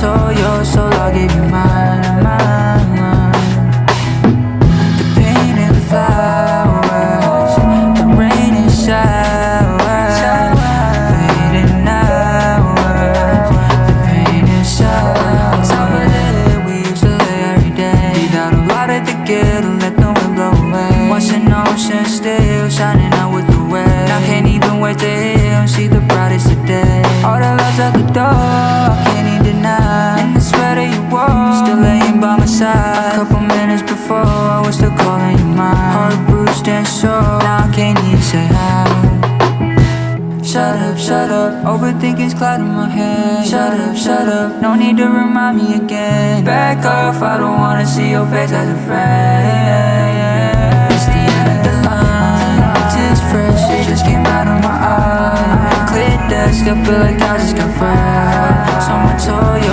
told your soul I'll give you mine, mine, mine. The pain and the flowers, the rain and showers, fading hours, the pain and showers. Top of the we used to lay every day. Beat out a lot at the ghetto, let the wind blow away. Watching ocean still shining out with the wave. Now can't even wait to hear and see the laying by my side. A couple minutes before, I was still calling you mine. Heart bruised and sore, now I can't even say hi. Shut up, shut up, overthinking's clouding my head. Shut up, shut up, no need to remind me again. Back off, I don't wanna see your face as a friend. It's the end of the line, tears fresh, it just came out of my eye Clear desk, I feel like I just got fried. Someone told soul